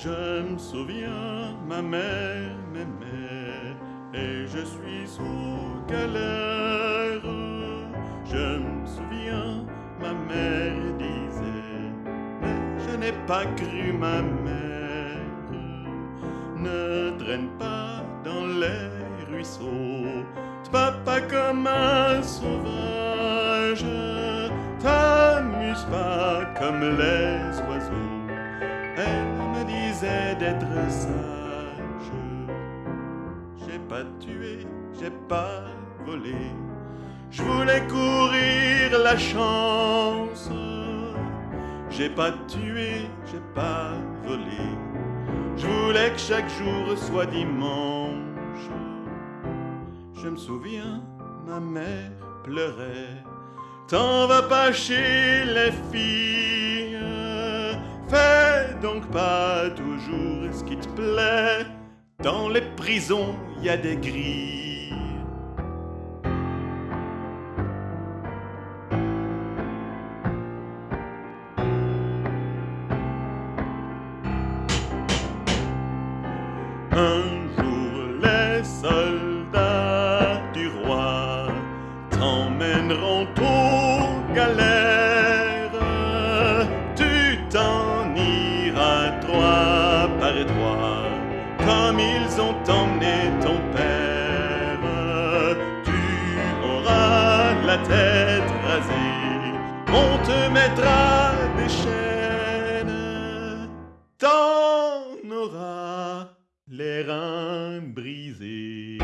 Je me souviens, ma mère m'aimait et je suis sous galère. Je me souviens, ma mère disait, mais je n'ai pas cru ma mère. Ne traîne pas dans les ruisseaux, papa comme un sauvage. T'amuse pas comme les oiseaux. D'être sage. J'ai pas tué, j'ai pas volé. Je voulais courir la chance. J'ai pas tué, j'ai pas volé. Je voulais que chaque jour soit dimanche. Je me souviens, ma mère pleurait. T'en vas pas chez les filles. Fais donc pas toujours ce qui te plaît. Dans les prisons, y a des grilles. Un jour, les soldats du roi t'emmèneront aux galères. Iras droit par droit, comme ils ont emmené ton père. Tu auras la tête rasée, on te mettra des chaînes. T'en auras les reins brisés.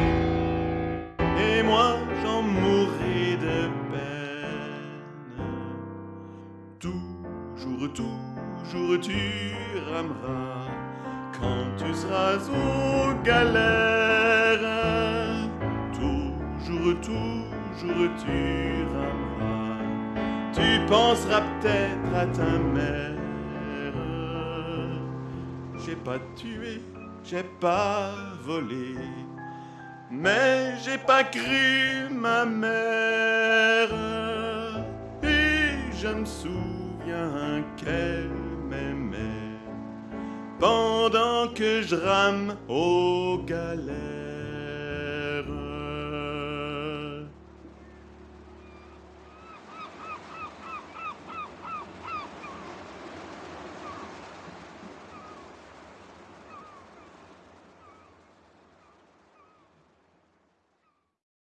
Et moi, j'en mourrai de peine. Toujours, toujours, tu rameras quand tu seras aux galères. Toujours, toujours, tu rameras. Tu penseras peut-être à ta mère. J'ai pas tué, j'ai pas volé, mais j'ai pas cru ma mère. Et je me souviens qu'elle pendant que je rame aux galères.